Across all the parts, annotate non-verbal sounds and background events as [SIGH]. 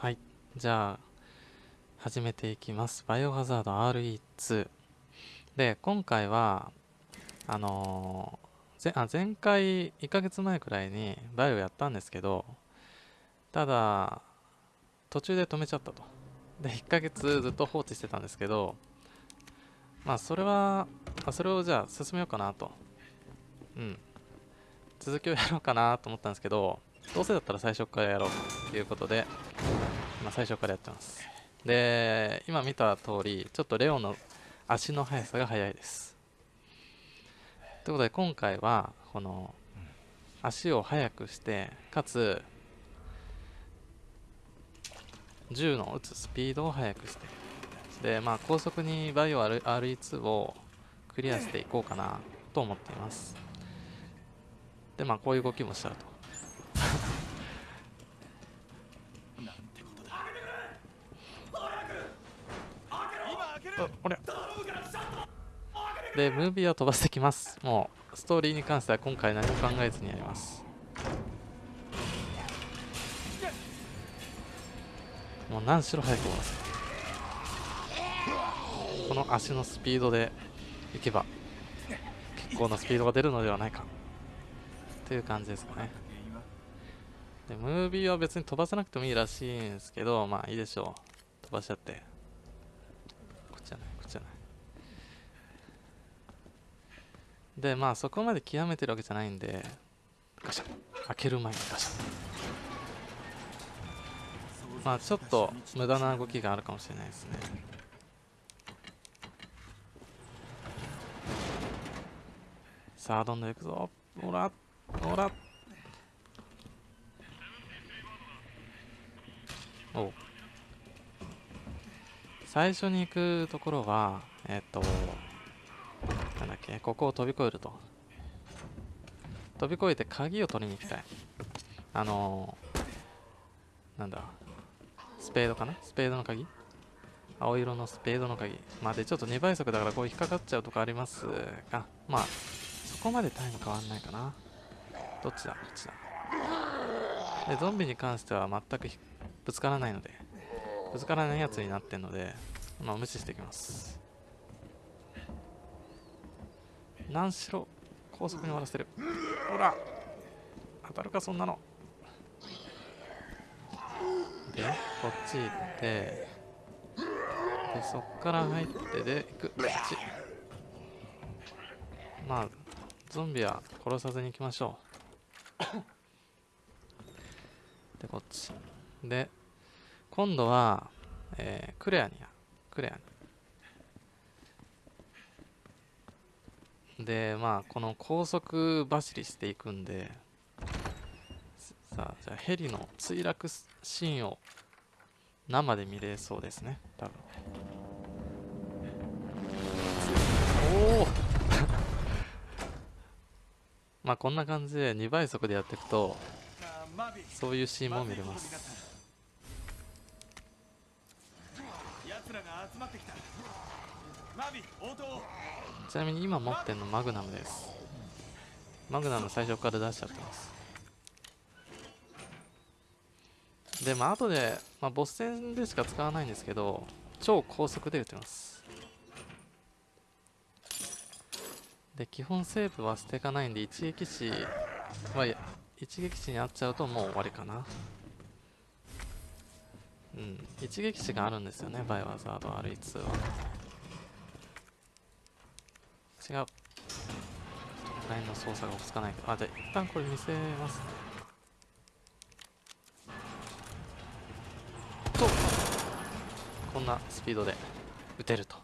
はい。じゃあ始めていきます。バイオハザード RE2 で今回はあのー、あ前回1ヶ月前くらいにバイオやったんですけどただ途中で止めちゃったと。で1ヶ月ずっと放置してたんですけどまあそれはそれをじゃあ進めようかなと。うん。続きをやろうかなと思ったんですけどどうせだったら最初からやろうということで、まあ、最初からやってます。で今見た通りちょっとレオの足の速さが速いです。ということで今回はこの足を速くしてかつ銃の撃つスピードを速くして。でまあ高速にバイオ RE2 をクリアしていこうかなと思っています。でまあこういう動きもしたと。あれ。でムービーを飛ばしてきます。もうストーリーに関しては今回何も考えずにやります。もう何しろ早く終わらせこの足のスピードでいけば結構なスピードが出るのではないか。という感じですかね。でムービーは別に飛ばさなくてもいいらしいんですけどまあいいでしょう。飛ばしちゃってこっちじゃないこっちじゃないでまあそこまで極めてるわけじゃないんでガシャ開ける前にガシャまあちょっと無駄な動きがあるかもしれないですね。さあどんどんいくぞ。ほら。ほら。お最初に行くところはえっとなんだっけここを飛び越えると。飛び越えて鍵を取りに行きたい。あのー、なんだスペードかな？スペードの鍵？青色のスペードの鍵。まあでちょっと2倍速だからこう引っかかっちゃうとかありますがまあそこまでタイム変わんないかな。どっちだ？こっちだ。でゾンビに関しては全くぶつからないので。ぶつからないやつになってんのでまあ無視していきます。何しろ高速に終わらせてる。ほら当たるかそんなの。でこっち行ってでそっから入ってで行く。こっち。まあゾンビは殺さずに行きましょう。でこっち。で今度は、えー、クレアにやクレアに。でまあこの高速走りしていくんでさあじゃあヘリの墜落シーンを生で見れそうですね多分。おお [LAUGHS] まあこんな感じで2倍速でやっていくとそういうシーンも見れます。奴らが集まってきた。ちなみに今持ってるのマグナムです。マグナム最初から出しちゃってます。でまあ後で、まあ、ボス戦でしか使わないんですけど超高速で撃てます。で基本セーブは捨てかないんで一撃死は一撃死にあっちゃうともう終わりかな。うん一撃死があるんですよねバイオハザード RE2 は。違うラインの操作が落ち着かないけどあじゃあ一旦これ見せます。とこんなスピードで撃てると。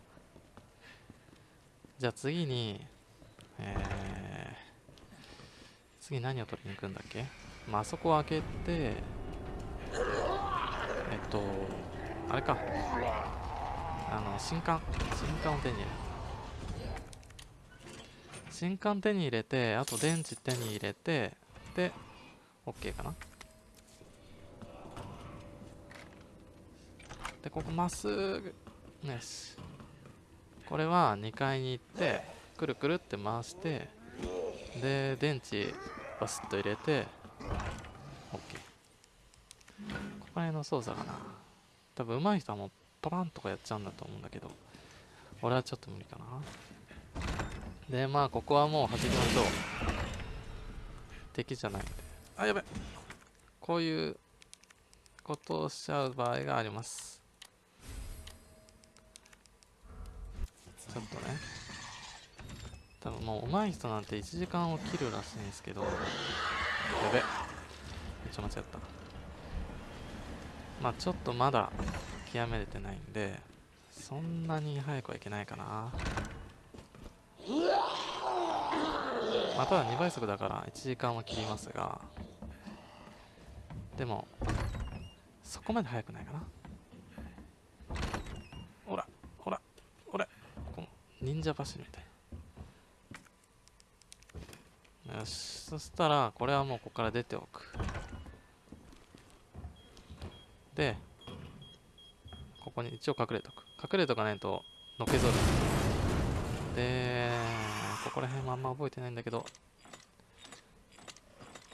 じゃあ次にえー、次何を取りに行くんだっけ？まああそこを開けてえっとあれか。あの新刊新刊を手に入れる。新刊手に入れてあと電池手に入れてで OK かな。でここまっすぐよし。これは2階に行ってくるくるって回してで電池バスッと入れて OK ここららいの操作かな。多分上手い人はもうパパンとかやっちゃうんだと思うんだけど俺はちょっと無理かな。でまあここはもう弾きましょう。敵じゃない。んであやべ。こういうことをしちゃう場合があります。ちょっとね。多分もう上手い人なんて1時間を切るらしいんですけど。やべ。めっちゃ間違った。まあちょっとまだ極めれてないんでそんなに早くはいけないかなまあただ2倍速だから1時間は切りますが。でもそこまで速くないかな。ほらほらほら。この忍者走りみたい。よし。そしたらこれはもうここから出ておく。でここに一応隠れとく。隠れとかないとのけぞる。でここら辺もあんま覚えてないんだけど。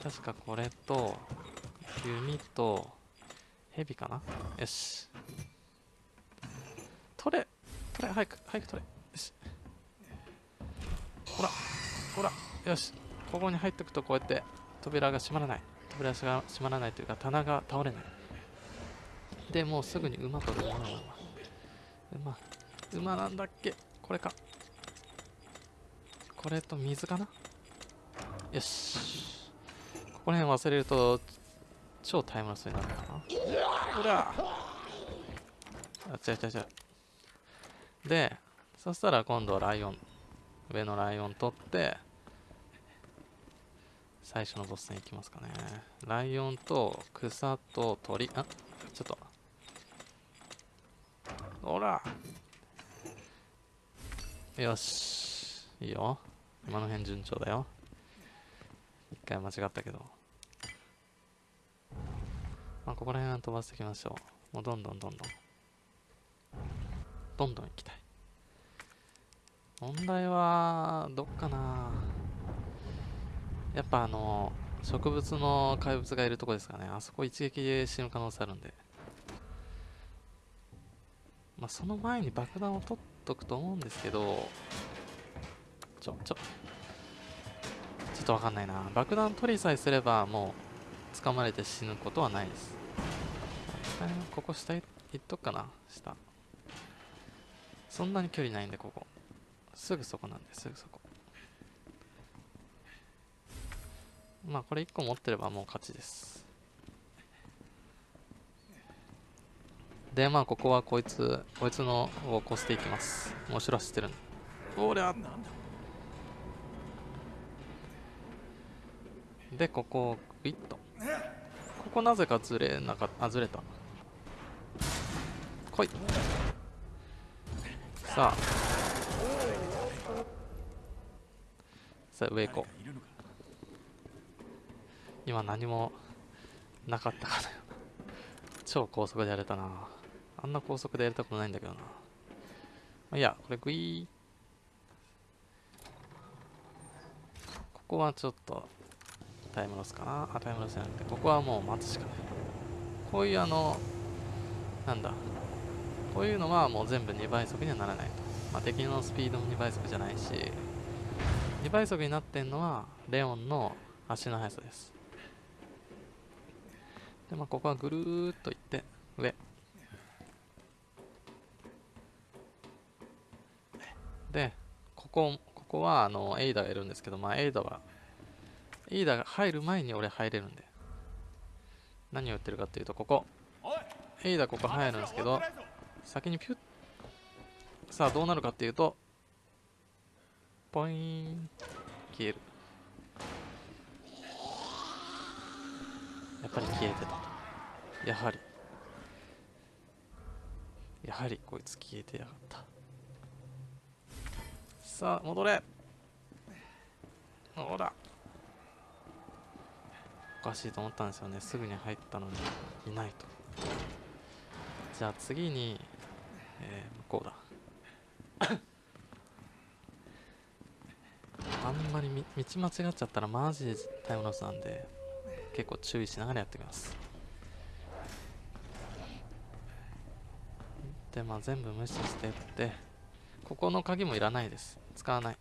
確かこれと弓と蛇かな？よし。取れ取れ早く早く取れ。よし。ほらほらよし。ここに入っておくとこうやって扉が閉まらない。扉が閉まらないというか棚が倒れない。でもうすぐに馬取る馬馬馬なんだっけ？これか。これと水かな？よし。ここら辺忘れると超タイムロスになるかな？ほらあ違う違う違う。でそしたら今度はライオン上のライオン取って最初のボス戦いきますかね。ライオンと草と鳥あちょっと。ほら。よし。いいよ今の辺順調だよ。一回間違ったけど。まあここら辺は飛ばしていきましょう。もうどんどんどんどん。どんどん行きたい。問題はどっかな。やっぱあの植物の怪物がいるとこですかね。あそこ一撃で死ぬ可能性あるんで。まあその前に爆弾を取っとくと思うんですけど。ちょちょ。ちょっとわかんないな。爆弾取りさえすればもう掴まれて死ぬことはないです。ここ下行っとくかな。下。そんなに距離ないんでここ。すぐそこなんですぐそこ。まあこれ1個持ってればもう勝ちです。でまあここはこいつこいつのを越していきます。もう後ろ走ってるんおりゃでここをグイッと。ここなぜかずれなかったあずれた。来い。さあ。さあ上行こう。今何もなかったかな。超高速でやれたな。あんな高速でやりたことないんだけどな。まあ、いやこれグイーここはちょっと。タイムロスかな。あタイムロスじゃなくて。ここはもう待つしかない。こういうあのなんだ。こういうのはもう全部2倍速にはならないと、まあ、敵のスピードも2倍速じゃないし2倍速になってんのはレオンの足の速さです。でまあここはぐるーっといって上。でここここはあのエイダがいるんですけどまあエイダはエイダが入る前に俺入れるんで何を言ってるかっていうとここ。エイダここ入るんですけど先にピュッ。さあどうなるかっていうとポイーン。消える。やっぱり消えてた。やはり。やはりこいつ消えてやがった。さあ戻れ。ほらおかしいと思ったんですよね。すぐに入ったのにいないと。じゃあ次に、えー、向こうだ。[COUGHS] あんまり道間違っちゃったらマジでタイムロスなんで結構注意しながらやってきます。でまあ全部無視してってここの鍵もいらないです。使わない。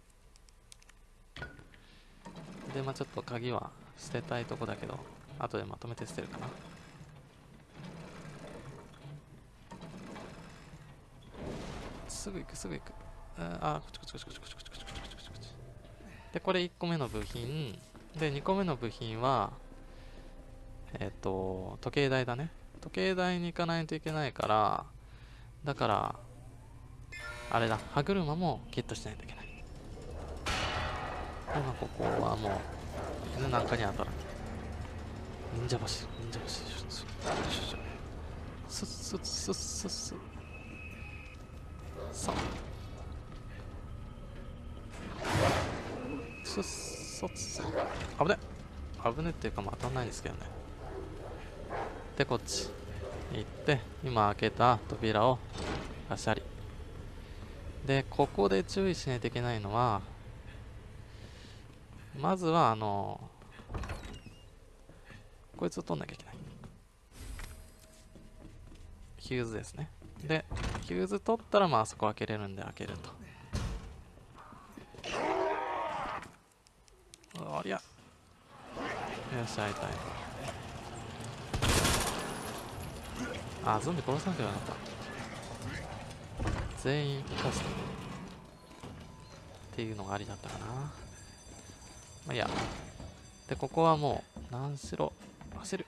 でまあちょっと鍵は捨てたいとこだけど後でまとめて捨てるかな。すぐ行くすぐ行く。あこっちこっちこっちこっちこっちこっちこっちでこれ1個目の部品。で2個目の部品はえっ、と時計台だね。時計台に行かないといけないからだからあれだ。歯車もゲットしないといけない。今ここはもう犬なんかに当たら。ない忍者走る忍者走るスッスッスッスッスッさスッソッス危ね。危ねっていうかまあ当たんないんですけどね。でこっち。行って今開けた扉をガシャリでここで注意しないといけないのはまずはあのこいつを取んなきゃいけない。ヒューズですね。でヒューズ取ったらまああそこ開けれるんで開けると。ありゃ。よし開いたい。あゾンビ殺さなきゃよかった。全員生かすっていうのがありだったかな。まあいいや。でここはもう何しろ走る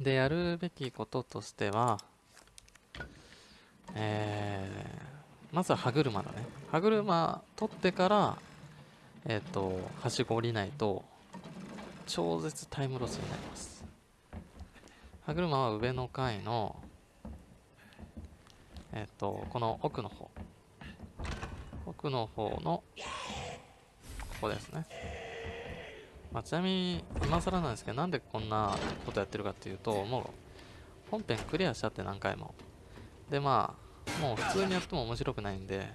でやるべきこととしてはえー、まずは歯車だね歯車取ってからえっ、ー、とはしご降りないと超絶タイムロスになります歯車は上の階のえっ、と、この奥の方。奥の方の、ここですね。まあ、ちなみに、今更なんですけど、なんでこんなことやってるかっていうと、もう、本編クリアしちゃって何回も。で、まあ、もう普通にやっても面白くないんで、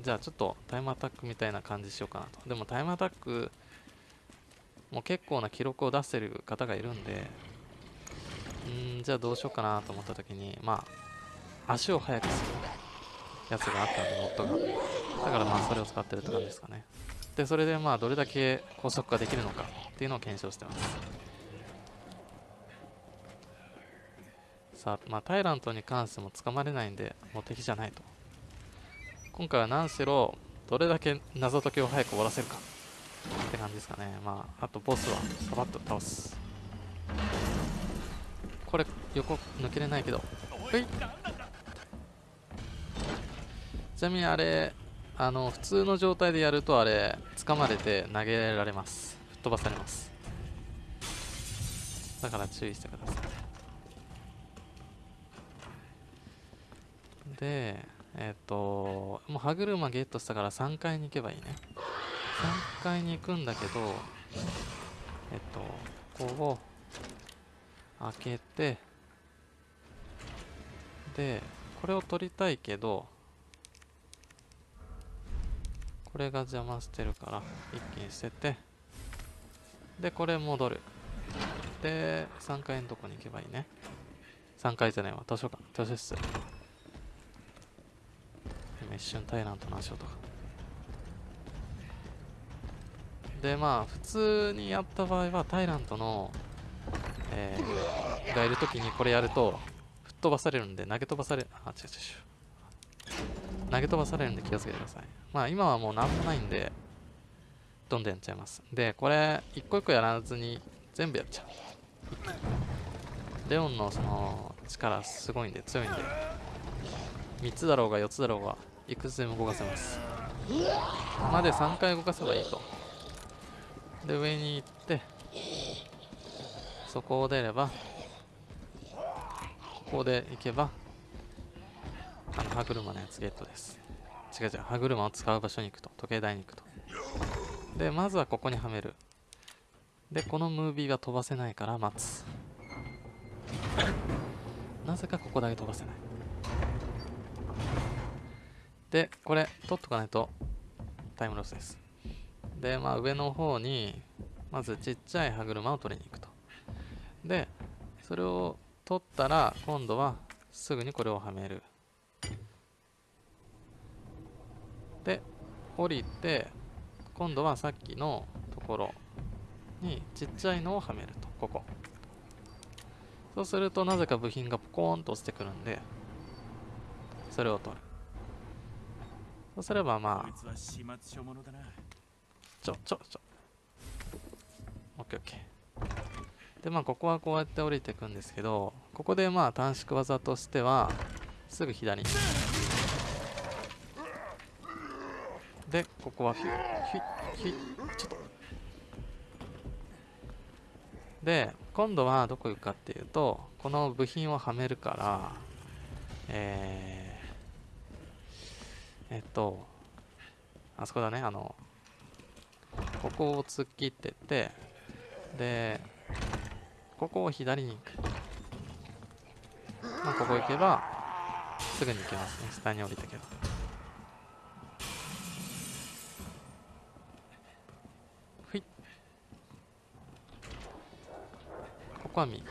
じゃあちょっとタイムアタックみたいな感じしようかなと。でもタイムアタック、もう結構な記録を出してる方がいるんで、んじゃあどうしようかなと思った時に、まあ、足を速くするやつがあったんでモッドがだからまあそれを使ってるって感じですかねでそれでまあどれだけ高速化できるのかっていうのを検証してます。さあまあタイラントに関しても捕まれないんでもう敵じゃないと。今回は何しろどれだけ謎解きを早く終わらせるかって感じですかね。まああとボスはサバッと倒す。これ横抜けれないけど。ほい。ちなみにあれあの普通の状態でやるとあれ掴まれて投げられます。吹っ飛ばされます。だから注意してください。でえっ、ー、ともう歯車ゲットしたから3階に行けばいいね。3階に行くんだけどえっ、ー、とここを開けてでこれを取りたいけどこれが邪魔してるから一気に捨ててでこれ戻る。で3階のとこに行けばいいね。3階じゃないわ。図書館。図書室。今一瞬タイラントの足音が。でまあ普通にやった場合はタイラントの、えー、がいるときにこれやると吹っ飛ばされるんで投げ飛ばされあ違う違う違う。投げ飛ばされるんで気をつけてください。まあ今はもう何もないんで、どんどんやっちゃいます。で、これ、一個一個やらずに全部やっちゃう。レオンのその力すごいんで、強いんで、3つだろうが4つだろうが、いくつでも動かせます。まで3回動かせばいいと。で、上に行って、そこを出れば、ここで行けば、あの歯車のやつゲットです。違う違う歯車を使う場所に行くと。時計台に行くと。でまずはここにはめる。でこのムービーが飛ばせないから待つ。なぜかここだけ飛ばせない。でこれ取っとかないとタイムロスです。でまあ上の方にまずちっちゃい歯車を取りに行くと。でそれを取ったら今度はすぐにこれをはめる。で降りて今度はさっきのところにちっちゃいのをはめるとここ。そうするとなぜか部品がポコーンと落ちてくるんでそれを取る。そうすればまあちょちょちょ。オッケーオッケー。でまあここはこうやって降りていくんですけどここでまあ短縮技としてはすぐ左にでここはヒュッヒュッヒュちょっとで今度はどこ行くかっていうとこの部品をはめるからえー、えっとあそこだねあのここを突っ切ってってでここを左に行く。まあここ行けばすぐに行けますね。下に降りてけばこは右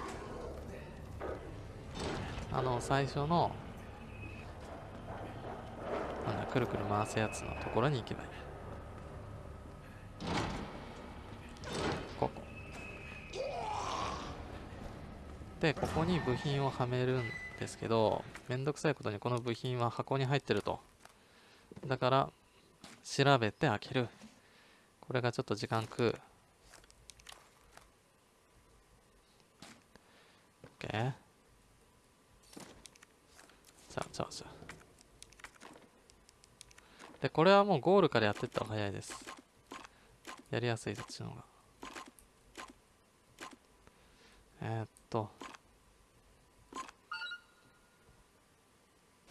あの最初のなんだくるくる回すやつのところに行けばいい。ここ。でここに部品をはめるんですけどめんどくさいことにこの部品は箱に入ってると。だから調べて開ける。これがちょっと時間食う OK じゃあじゃあじゃあでこれはもうゴールからやってった方が早いです。やりやすいそっちの方が。えー、っと。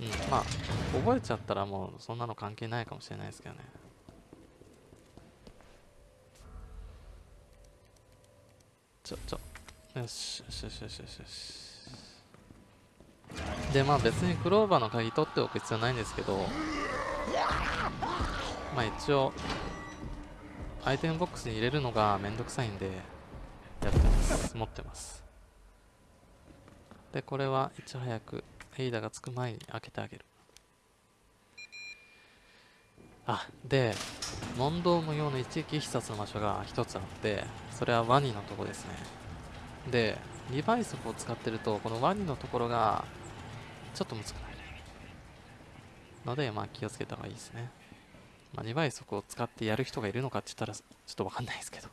うんまあ覚えちゃったらもうそんなの関係ないかもしれないですけどね。ちょちょ。よしよしよしよし。よしよしでまあ別にクローバーの鍵取っておく必要ないんですけど。まあ一応アイテムボックスに入れるのがめんどくさいんでやってます。持ってます。でこれはいち早くエイダがつく前に開けてあげる。あで問答無用の一撃必殺の場所が一つあってそれはワニのとこですね。で2倍速を使ってるとこのワニのところがちょっと難しくなるのでまあ気をつけた方がいいですね。まあ、2倍速を使ってやる人がいるのかって言ったらちょっとわかんないですけど。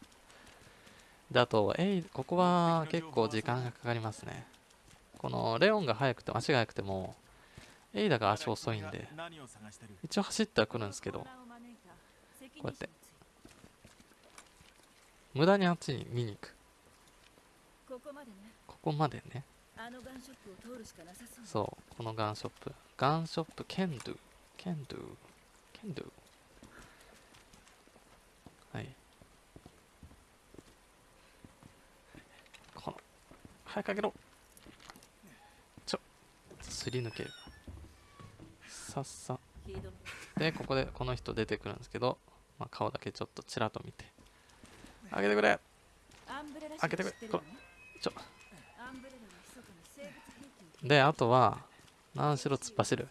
であとえいここは結構時間がかかりますね。このレオンが速くて足が速くてもエイダが足遅いんで一応走ってはくるんですけどこうやって。無駄にあっちに見に行く。ここまでね。そう。このガンショップ。ガンショップ can do can do can do はいこの早く開けろ。ちょ。すり抜ける。さっさ。でここでこの人出てくるんですけど、まあ、顔だけちょっとちらっと見て。開けてくれ。開けてくれ。こちょ。であとは何しろ突っ走る。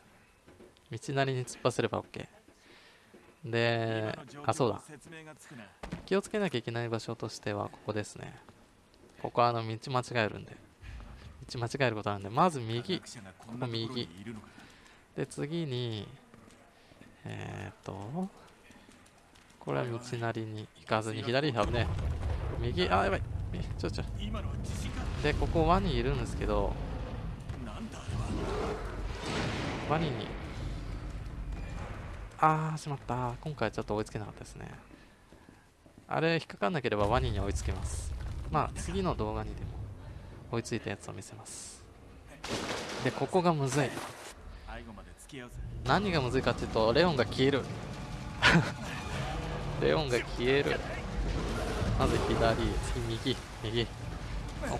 道なりに突っ走れば OK であそうだ。気をつけなきゃいけない場所としてはここですねここはあの道間違えるんで。道間違えることあるんでまず右。ここ右。で次にえー、っとこれは道なりに行かずに左に危ね。右あやばい。ちょちょ。でここワニいるんですけどワニにあーしまった。今回ちょっと追いつけなかったですね。あれ引っかかんなければワニに追いつけます。まあ次の動画にでも追いついたやつを見せます。でここがむずい。何がむずいかっていうとレオンが消える。[LAUGHS] レオンが消える。まず左次右右。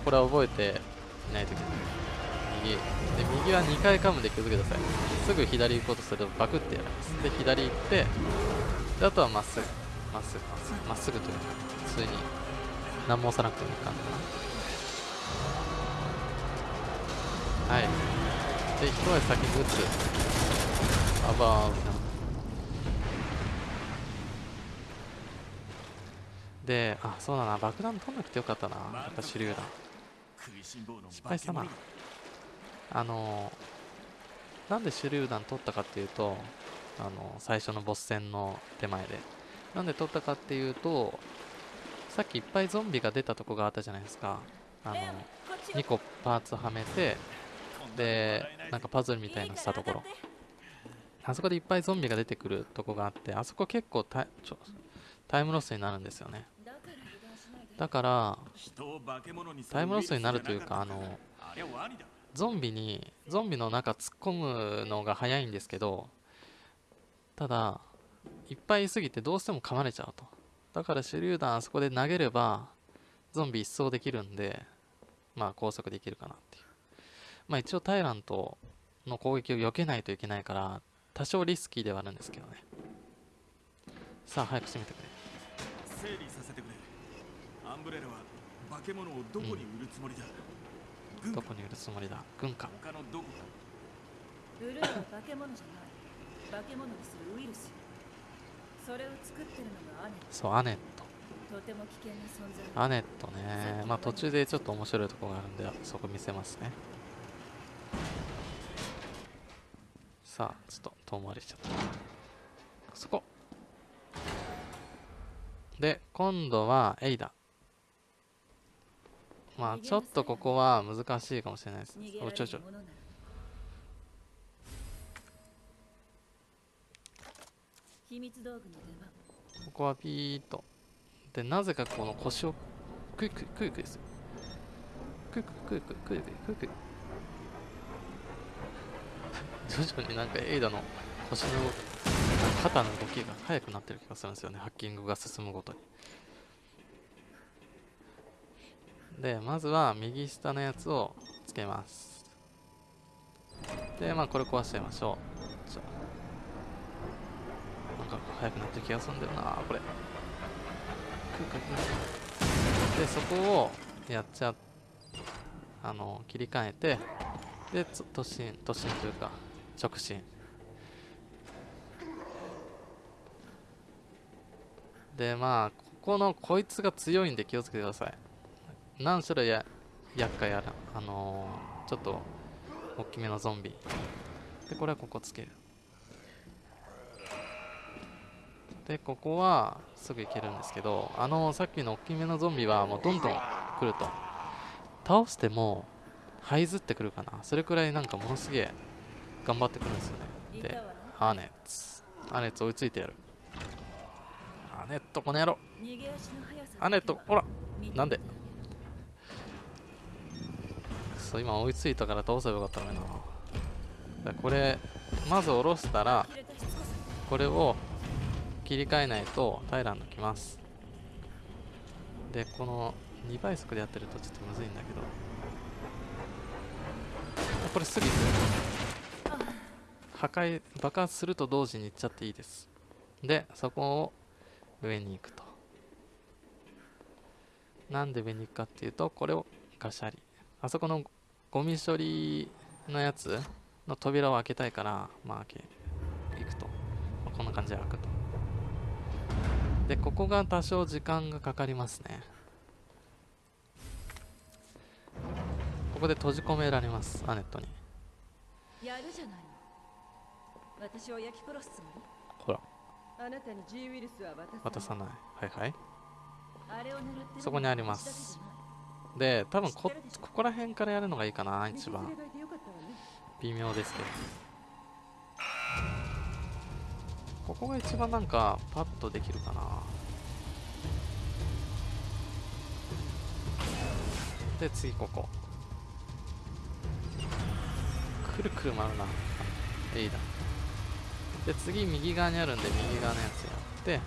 これは覚えていないといけない。右。で右は2回噛むで気をつけてください。すぐ左行こうとするとバクってやられます。で左行ってであとはまっすぐまっすぐまっすぐというか普通に。何も押さなくてもいいかな。はい。で一足先に撃つあばーであそうだな。爆弾取んなくてよかったな。やっぱ手榴弾失敗したな。あのなんで手榴弾取ったかっていうとあの最初のボス戦の手前で。なんで取ったかっていうとさっきいっぱいゾンビが出たとこがあったじゃないですか。あの2個パーツはめてでなんかパズルみたいなしたところ。あそこでいっぱいゾンビが出てくるとこがあってあそこ結構タイちょタイムロスになるんですよね。だからタイムロスになるというかあのゾンビにゾンビの中突っ込むのが早いんですけどただいっぱいいすぎてどうしても噛まれちゃうとだから手榴弾あそこで投げればゾンビ一掃できるんでまあ高速できるかなっていう。まあ一応タイラントの攻撃を避けないといけないから多少リスキーではあるんですけどね。さあ早く閉めてくれ。整理させてくれ。アンブレラは化け物をどこに売るつもりだ、軍かどこに売るつもりだ？軍か。他のどこか。売るのは化け物じゃない。化け物にするウイルスそれを作ってるのがアネそうアネット。とても危険な存在。アネットね。まあ途中でちょっと面白いところがあるんでそこ見せますね。さあちょっと遠回りしちゃった。そこ。で今度はエイダ。まあちょっとここは難しいかもしれないです。おちょいちょ秘密道具の出番。ここはピーッとでなぜかこの腰をクイクイクイクイすイクイクイクイクイクイクイクイ徐々になんかエイダの腰の肩の動きが速くなってる気がするんですよねハッキングが進むごとにでまずは右下のやつをつけますでまあこれ壊しちゃいましょうか速くなってる気がするんだよなこれ。でそこをやっちゃあの切り替えてで突進突進というか直進。でまあここのこいつが強いんで気をつけてください。何種類や厄介あるあのーちょっと大きめのゾンビ。でこれはここつける。でここはすぐ行けるんですけどあのさっきの大きめのゾンビはもうどんどん来ると。倒しても這いずってくるかな。それくらいなんかものすげえ頑張ってくるんですよね。でいたわねアーネッツ。アーネッツ追いついてやる。アーネットこの野郎。逃げ足の速さアーネットほら。なんで？そう今追いついたから倒せばよかったのにな。これまず下ろしたらこれを切り替えないとタイランド来ます。でこの2倍速でやってるとちょっとむずいんだけど。これすぐ行く破壊爆発すると同時に行っちゃっていいです。でそこを上に行くと。なんで上に行くかっていうとこれをガシャリ。あそこのゴミ処理のやつの扉を開けたいからまあ開け行くと、まあこんな感じで開くと。でここが多少時間がかかりますね。ここで閉じ込められますアネットに。やるじゃないの。私を焼き殺すつもり？ほら。あなたに G ウイルスは渡さない。はいはい。あれを狙ってるのはそこにあります。で多分こここら辺からやるのがいいかな一番。微妙ですけどここが一番なんかパッとできるかな。で次ここ。くるくる回るな。エイだ。で次右側にあるんで右側のやつやって。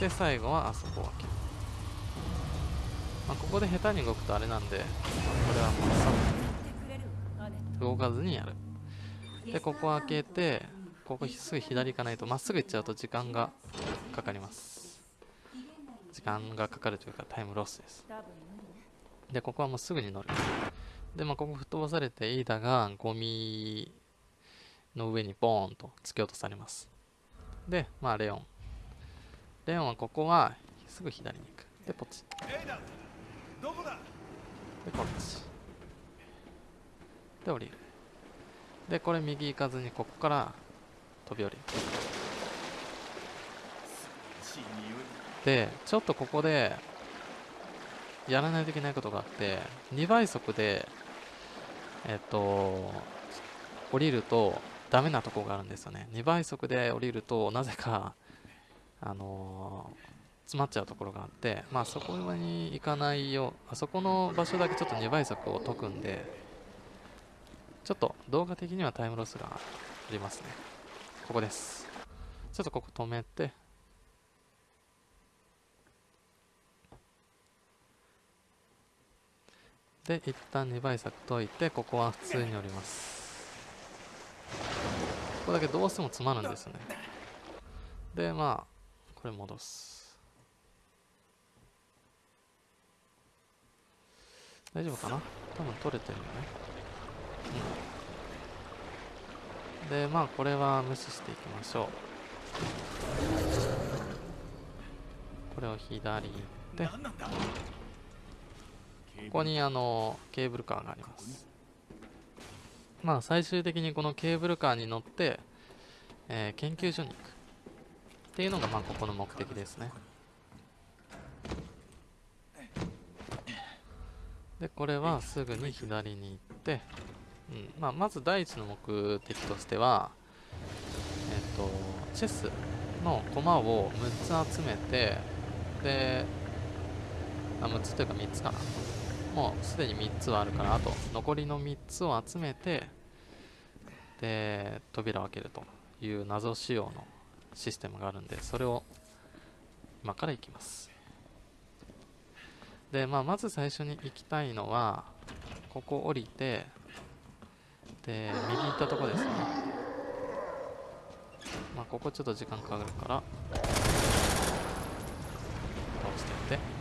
で最後はあそこを開ける。まあ、ここで下手に動くとあれなんで、これはもうさ動かずにやる。で、ここ開けて、ここすぐ左行かないと、まっすぐ行っちゃうと時間がかかります。時間がかかるというかタイムロスです。で、ここはもうすぐに乗る。でまあここ吹っ飛ばされてイーダがゴミの上にボーンと突き落とされますでまあレオンレオンはここはすぐ左に行くでポチでこっちで降りるでこれ右行かずにここから飛び降り。でちょっとここでやらないといけないことがあって2倍速でえっと降りるとダメなとこがあるんですよね。2倍速で降りるとなぜかあのー詰まっちゃうところがあってまあそこに行かないようあそこの場所だけちょっと2倍速を解くんでちょっと動画的にはタイムロスがありますねここです。ちょっとここ止めて。で一旦2倍速解いてここは普通に降ります。ここだけどうしても詰まるんですよね。でまあこれ戻す。大丈夫かな？多分取れてるよね。うん。でまあこれは無視していきましょう。これを左に行ってここにあのケーブルカーがあります。まあ最終的にこのケーブルカーに乗って、えー研究所に行く。っていうのがまあここの目的ですね。でこれはすぐに左に行って、うん。まあ、まず第一の目的としてはえっ、とチェスの駒を6つ集めてであ6つというか3つかな。もうすでに3つはあるからあと。残りの3つを集めてで扉を開けるという謎仕様のシステムがあるんでそれを今から行きます。で、まあ、まず最初に行きたいのはここ降りてで右行ったとこですね。まあここちょっと時間かかるから倒していって。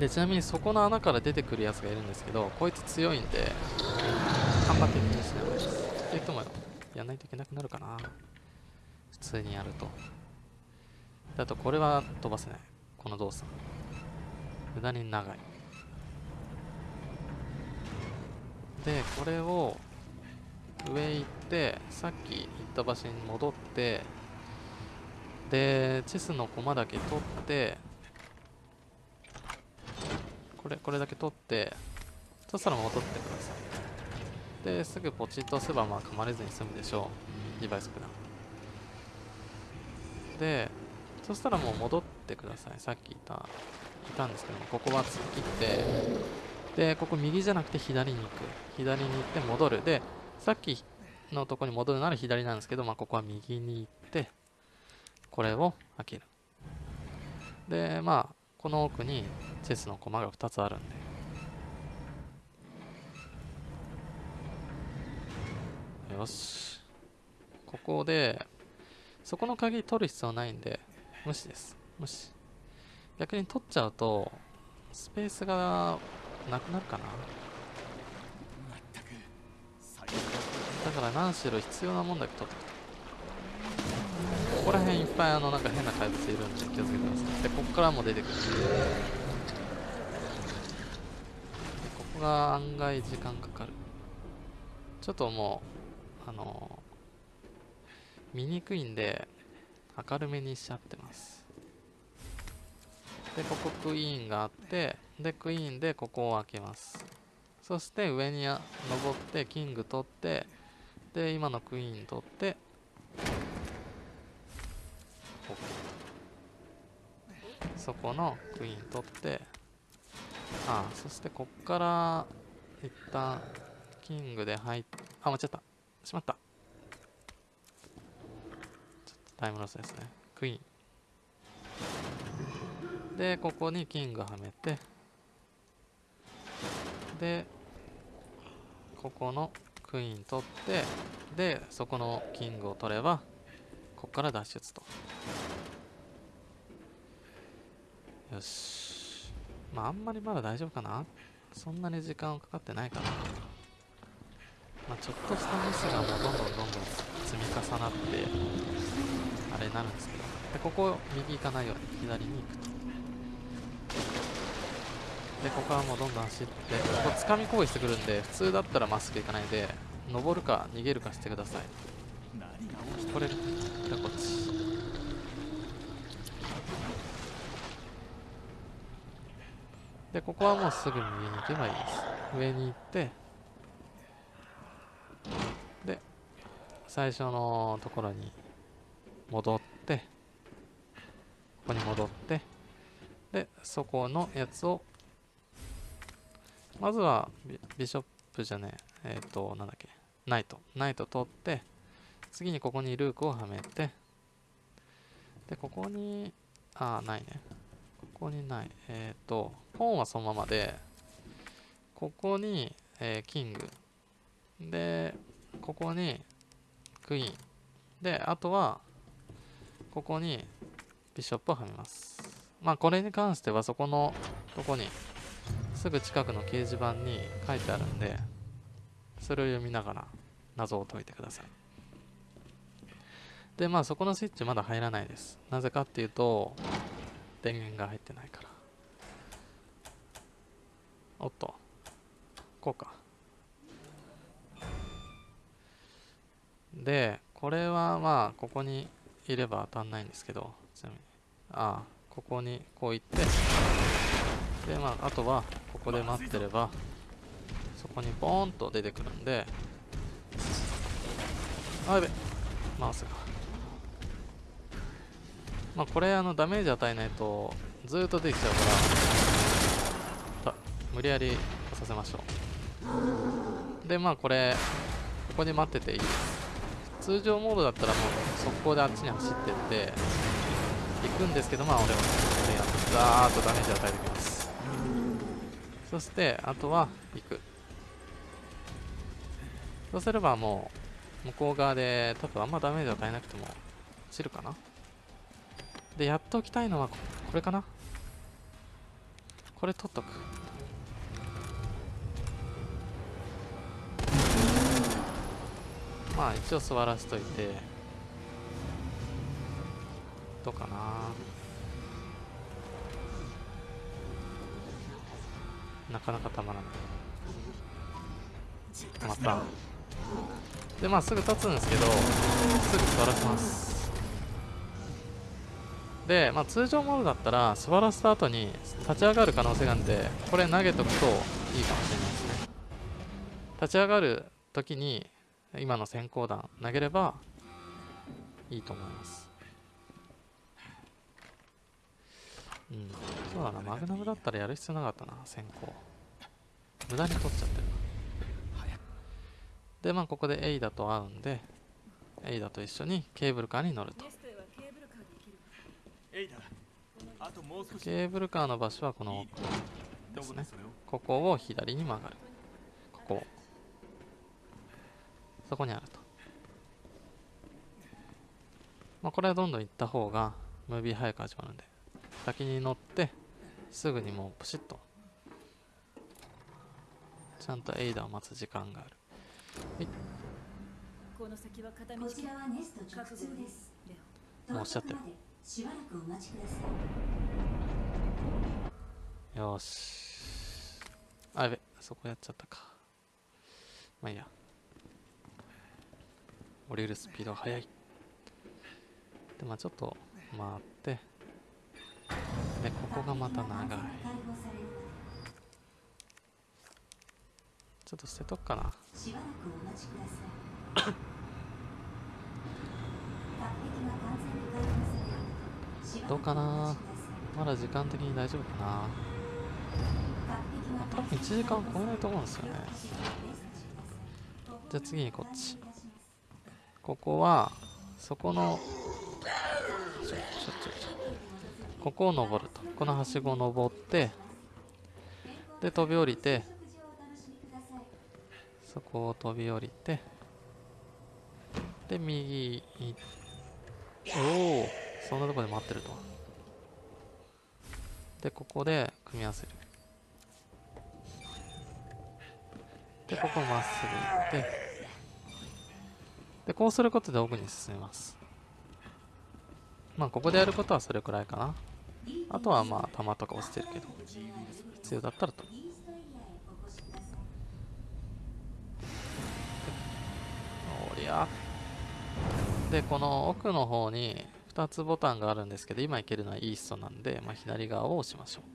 でちなみにそこの穴から出てくるやつがいるんですけどこいつ強いんで頑張って気にしない方がい。いですって言ってもやんないといけなくなるかな？普通にやると。あとこれは飛ばせない。この動作。無駄に長い。でこれを上行ってさっき行った場所に戻ってでチェスの駒だけ取ってこれこれだけ取ってそしたら戻ってください。ですぐポチッと押せばまあ噛まれずに済むでしょう。2倍速だでそしたらもう戻ってください。さっきいたいたんですけどもここは突っ切って。でここ右じゃなくて左に行く。左に行って戻る。でさっきのとこに戻るなら左なんですけど、まあ、ここは右に行ってこれを開ける。でまあこの奥にチェスの駒が2つあるんで。よし。ここでそこの鍵取る必要ないんで無視です。無視。逆に取っちゃうとスペースがなくなるかな？だから何しろ必要なもんだけ取って。ここら辺いっぱいあのなんか変な怪物いるんで気をつけてください。でここからも出てくる。でここが案外時間かかる。ちょっともうあの見にくいんで明るめにしちゃってます。でここクイーンがあってでクイーンでここを開けます。そして上に登ってキング取ってで今のクイーン取って OK そこのクイーン取ってあそしてこっから一旦キングで入っあ間違った。しまった。ちょっとタイムロスですね。クイーン。でここにキングはめてでここのクイーン取ってでそこのキングを取ればここから脱出と。よし。まああんまりまだ大丈夫かな？そんなに時間かかってないかな。まあちょっとしたミスがもうどんどんどんどん積み重なってあれになるんですけど。でここ右行かないように左に行くと。でここはもうどんどん走ってここ掴み攻撃してくるんで普通だったらまっすぐ行かないで登るか逃げるかしてください。これでこっち。でここはもうすぐ右に行けばいいです。上に行ってで最初のところに戻ってここに戻ってでそこのやつをまずはビビショップじゃねええっ、となんだっけナイト。ナイト取って次にここにルークをはめてでここにあないね。ここにない。えっ、とポンはそのままでここに、えーキング。でここにクイーン。であとはここにビショップをはめます。まあこれに関してはそこのとこにすぐ近くの掲示板に書いてあるんでそれを読みながら謎を解いてください。でまあそこのスイッチまだ入らないです。なぜかっていうと電源が入ってないから。おっとこうか。でこれはまあここにいれば当たんないんですけどちなみに。ああここにこう行って。でまああとはここで待ってればそこにボーンと出てくるんであやべマウスが。まあこれあのダメージ与えないとずっと出てきちゃうから無理やりさせましょう。でまあこれここに待ってていい。です通常モードだったらもう速攻であっちに走ってって行くんですけどまあ俺はここでやってザーッとダメージ与えてきます。そしてあとは行く。そうすればもう向こう側で多分あんまダメージ与えなくても落ちるかな。でやっておきたいのはここれかな。これ取っとく。まあ一応座らしといて。どうかな。なかなかたまらない。また。でまあすぐ立つんですけどすぐ座らせます。で、まあ、通常モードだったら座らせた後に立ち上がる可能性があるんでこれ投げとくといいかもしれないですね。立ち上がる時に今の先行弾投げればいいと思います。うんそうだなマグナムだったらやる必要なかったな先行。無駄に取っちゃってるな。でまあここでエイダと会うんでエイダと一緒にケーブルカーに乗ると。ケーブルカーの場所はこのいい。どこでそれをここを左に曲がる。ここ。そこにあると。まあこれはどんどん行った方がムービー早く始まるんで先に乗ってすぐにもうプシッと。ちゃんとエイダを待つ時間がある。この先は片道。こちらはネスト直通です。レもうおっしゃってる。しばらくお待ちください。よーし。あやべ。そこやっちゃったか。まあいいや。降りるスピードが速い。でまあちょっと回ってでここがまた長い。ちょっと捨てとくかな。どうかな？まだ時間的に大丈夫かな？多分1時間超えないと思うんですよね。じゃあ次にこっち。ここはそこのちょちょちょちょここを登ると。このはしごを登ってで飛び降りてそこを飛び降りてで右行おおそんなとこで待ってると。でここで組み合わせる。でここまっすぐ行ってでこうすることで奥に進みます。まあここでやることはそれくらいかな。あとはまあ弾とか落ちてるけど必要だったらと。おりゃでこの奥の方に2つボタンがあるんですけど今いけるのはイーストなんで、まあ、左側を押しましょう。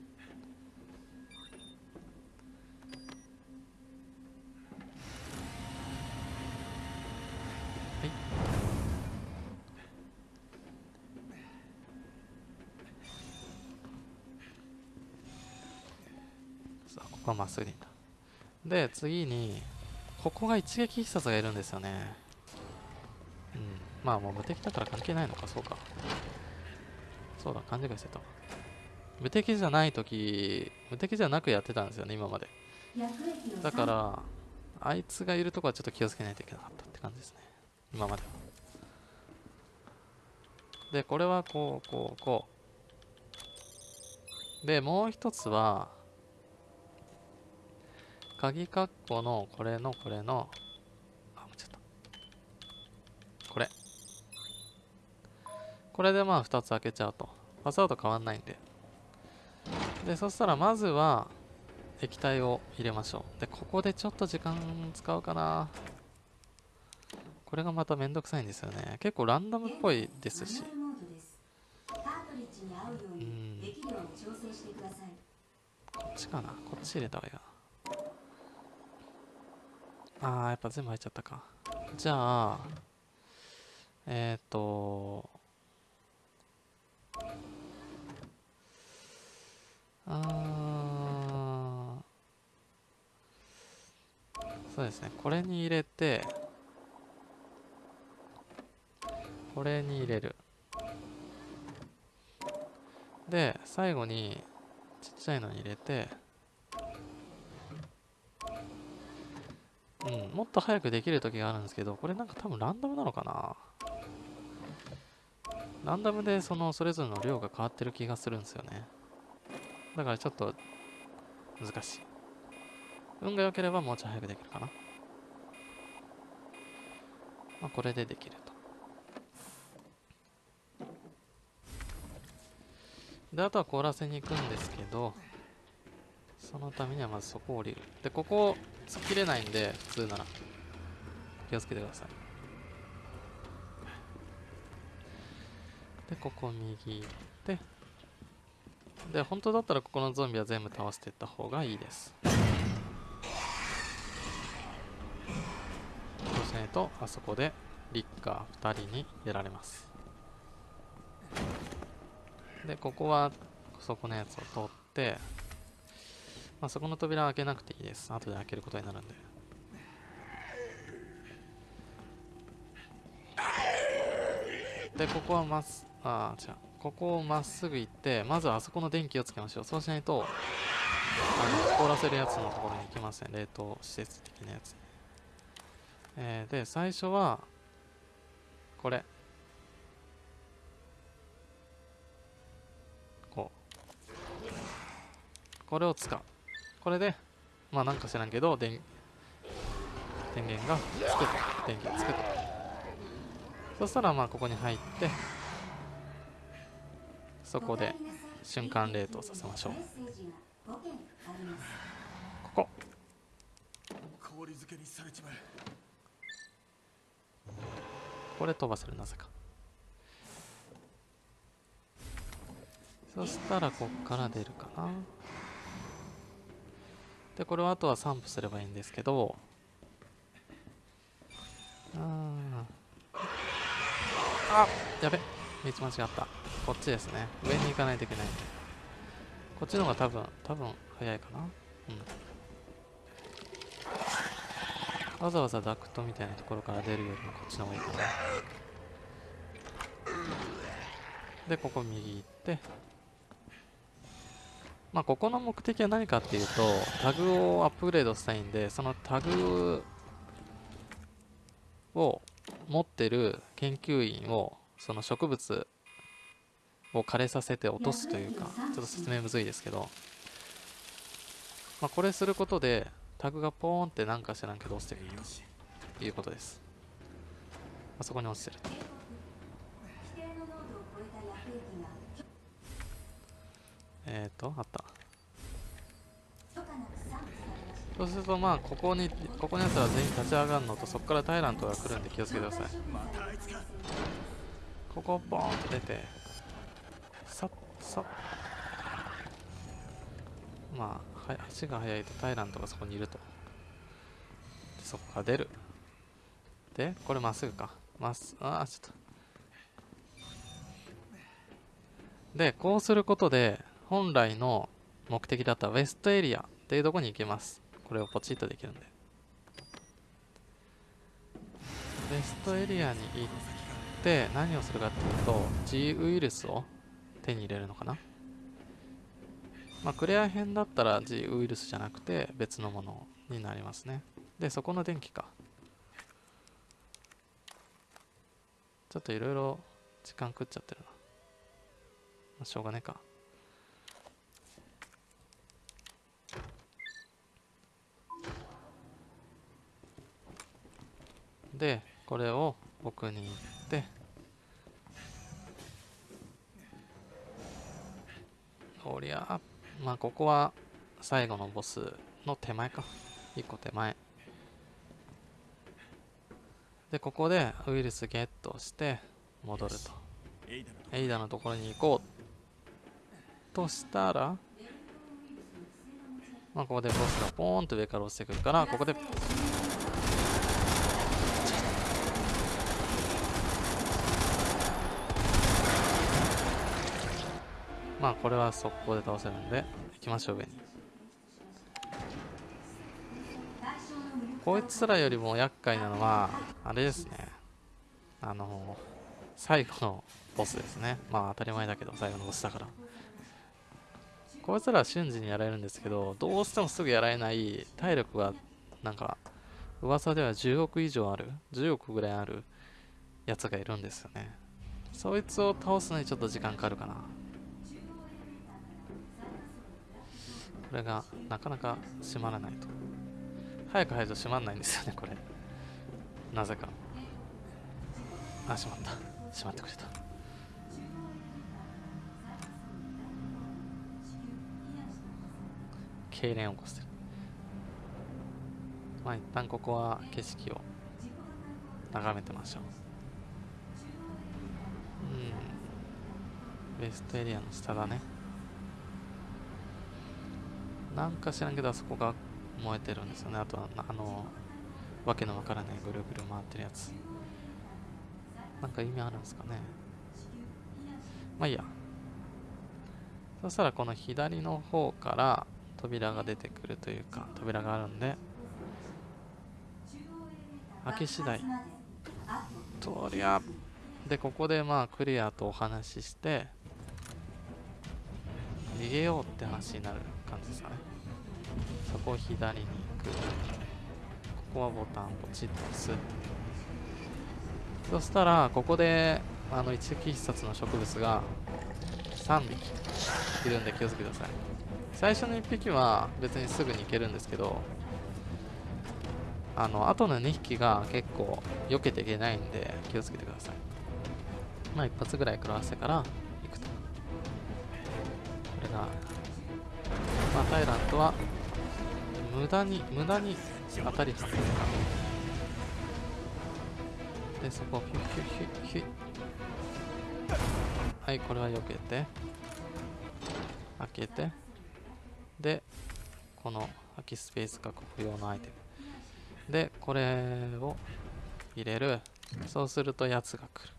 で次にここが一撃必殺がいるんですよね。うん。まあもう無敵だから関係ないのかそうか。そうだ勘違いしてた無敵じゃない時無敵じゃなくやってたんですよね今まで。だからあいつがいるとこはちょっと気をつけないといけなかったって感じですね。今までは。でこれはこうこうこう。でもう一つは鍵括弧のこれのこれのあ間違った。これ。これでまあ2つ開けちゃうと。パスワード変わんないんで。でそしたらまずは液体を入れましょう。でここでちょっと時間使うかな。これがまためんどくさいんですよね。結構ランダムっぽいですし。うん。こっちかな。こっち入れた方がいいかなあーやっぱ全部入っちゃったか。じゃあえっ、ー、とあーそうですね。これに入れてこれに入れる。で最後にちっちゃいのに入れてうんもっと早くできる時があるんですけどこれなんか多分ランダムなのかな？ランダムでそのそれぞれの量が変わってる気がするんですよね。だからちょっと難しい。運が良ければもうちょい早くできるかな。まあこれでできると。であとは凍らせに行くんですけどそのためにはまずそこを降りる。でここ突っ切れないんで普通なら。気をつけてください。でここ右行ってで本当だったらここのゾンビは全部倒していった方がいいです。そうしないとあそこでリッカー2人にやられます。でここはそこのやつを取ってまあ、そこの扉は開けなくていいです。後で開けることになるんで。でここはまっすあ違う。ここをまっすぐ行ってまずはあそこの電気をつけましょう。そうしないとあの凍らせるやつのところに行きません。冷凍施設的なやつ、えーで最初はこれ。こう。これを使う。これでまあなんか知らんけど電電源がつくと。電気がつくと。そしたらまあここに入ってそこで瞬間冷凍させましょう。ここ。これ飛ばせるなぜか。そしたらこっから出るかな。でこれはあとは散布すればいいんですけど。ああやべ。道間違った。こっちですね。上に行かないといけない。んでこっちの方が多分多分早いかな。うん。わざわざダクトみたいなところから出るよりもこっちの方がいいかな。でここ右行って。まあここの目的は何かっていうとタグをアップグレードしたいんでそのタグを持ってる研究員をその植物を枯れさせて落とすというかちょっと説明むずいですけど、まあ、これすることでタグがポーンってなんか知らんけど落ちてくるということです。あそこに落ちてると警告規定の濃度を超えた薬液がえーとあった。そうするとまあここにここのやつら全員立ち上がるのとそこからタイラントが来るんで気をつけてください。ここボーンと出てさっさっ。まあは足が速いとタイラントがそこにいると。でそこから出る。でこれまっすぐか。まっすあーちょっと。でこうすることで本来の目的だったウェストエリアっていうとこに行けます。これをポチッとできるんで。ウェストエリアに行って何をするかっていうと G ウイルスを手に入れるのかな。まあクレア編だったら G ウイルスじゃなくて別のものになりますね。でそこの電気か。ちょっといろいろ時間食っちゃってるな、まあ、しょうがねえか。でこれを奥に行っておりゃまあここは最後のボスの手前か。1個手前。でここでウイルスゲットして戻ると。エイダのところに行こうとしたらまあここでボスがポーンと上から落ちてくるからここでまあこれは速攻で倒せるんで行きましょう上に。こいつらよりも厄介なのはあれですね。あの最後のボスですね。まあ当たり前だけど最後のボスだから。こいつらは瞬時にやられるんですけどどうしてもすぐやられない体力がなんか噂では10億以上ある10億ぐらいあるやつがいるんですよね。そいつを倒すのにちょっと時間かかるかな。これがなかなか閉まらないと。早く入ると閉まんないんですよねこれ。なぜか。あ閉まった。閉まってくれた。痙攣を起こしてる。まあ一旦ここは景色を眺めてましょう。うん。ウェストエリアの下だね。なんか知らんけどあそこが燃えてるんですよね。あとはあのわけのわからないぐるぐる回ってるやつ。なんか意味あるんですかね。まあいいや。そしたらこの左の方から扉が出てくるというか扉があるんで開け次第。とりゃでここでまあクリアとお話しして逃げようって話になる。感じですかね。そこを左に行く。ここはボタンをポチッと押す。そしたらここであの一石必殺の植物が3匹いるんで気をつけてください。最初の1匹は別にすぐに行けるんですけどあの後の2匹が結構避けていけないんで気をつけてください。まあ一発ぐらい食らわせてから行くと。これがまあタイラントは無駄に無駄に当たりはめるかでそこをヒュッヒュッヒュッヒュッ。はいこれは避けて。開けて。でこの空きスペース確保用のアイテム。でこれを入れる。そうするとやつが来る。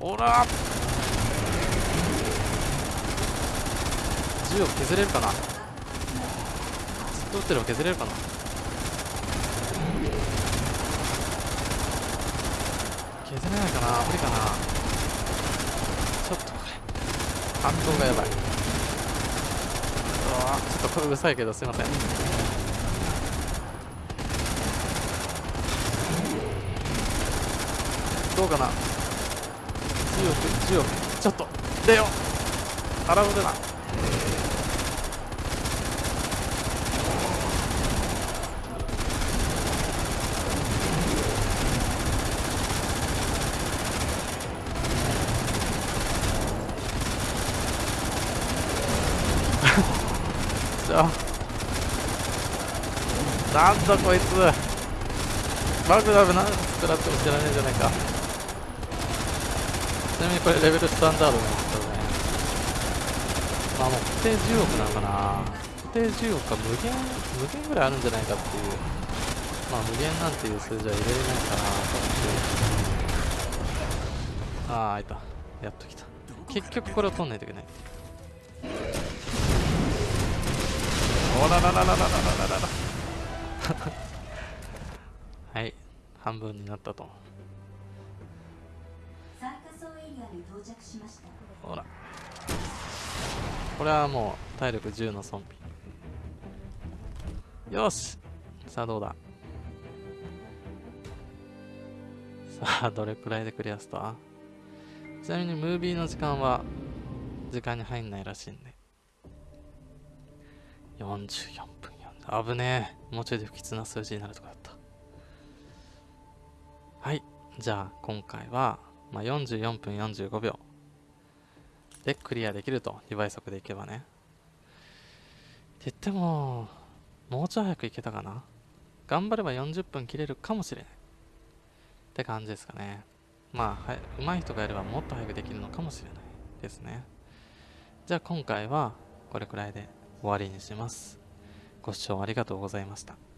おら！銃を削れるかな？ずっと撃ってれば削れるかな？削れないかな？無理かな？ちょっとこれ反動がやばい。うわちょっとこれうるさいけどすいません。どうかな？10億10億ちょっと。出よう。腹を出なよなんだこいつ。マグナム何スクラッチも知らねえじゃないか。ちなみにこれレベルスタンダードなんですけどね。まあもう固定10億なのかな。固定10億か無限無限ぐらいあるんじゃないかっていう。まあ無限なんていう数字は入れれないかなと思ってああいた。やっと来た。結局これを取んないといけない。おらららららららららは半分になったと。ほら。これはもう体力10の損費よし。さあどうだ。さあどれくらいでクリアした？ちなみにムービーの時間は時間に入んないらしいんで。44分4危ねえ。もうちょいで不吉な数字になるとこだった。はい。じゃあ今回は、まあ、44分45秒。でクリアできると2倍速でいけばね。って言ってももうちょい早くいけたかな。頑張れば40分切れるかもしれない。って感じですかね。まあ、はい、上手い人がやればもっと早くできるのかもしれない。ですね。じゃあ今回はこれくらいで終わりにします。ご視聴ありがとうございました。